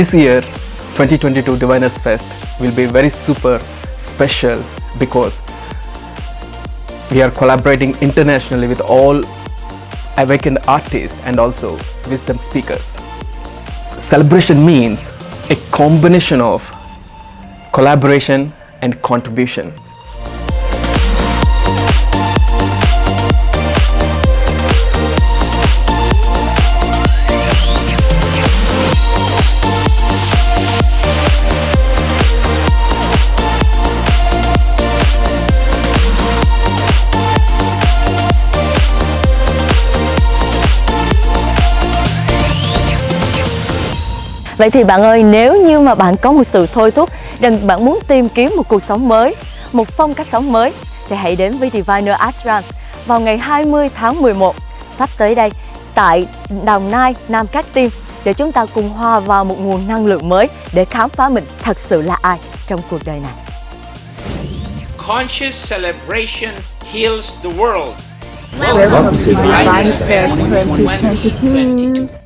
This year, 2022 Diviners Fest will be very super special because we are collaborating internationally with all awakened artists and also wisdom speakers. Celebration means a combination of collaboration and contribution. Vậy thì bạn ơi, nếu như mà bạn có một sự thôi thúc rằng bạn muốn tìm kiếm một cuộc sống mới, một phong cách sống mới thì hãy đến với Diviner Ashram vào ngày 20 tháng 11 sắp tới đây tại Đồng Nai, Nam Cát Tiên để chúng ta cùng hòa vào một nguồn năng lượng mới để khám phá mình thật sự là ai trong cuộc đời này. Conscious celebration heals the world. Welcome to Divine Fair 2022.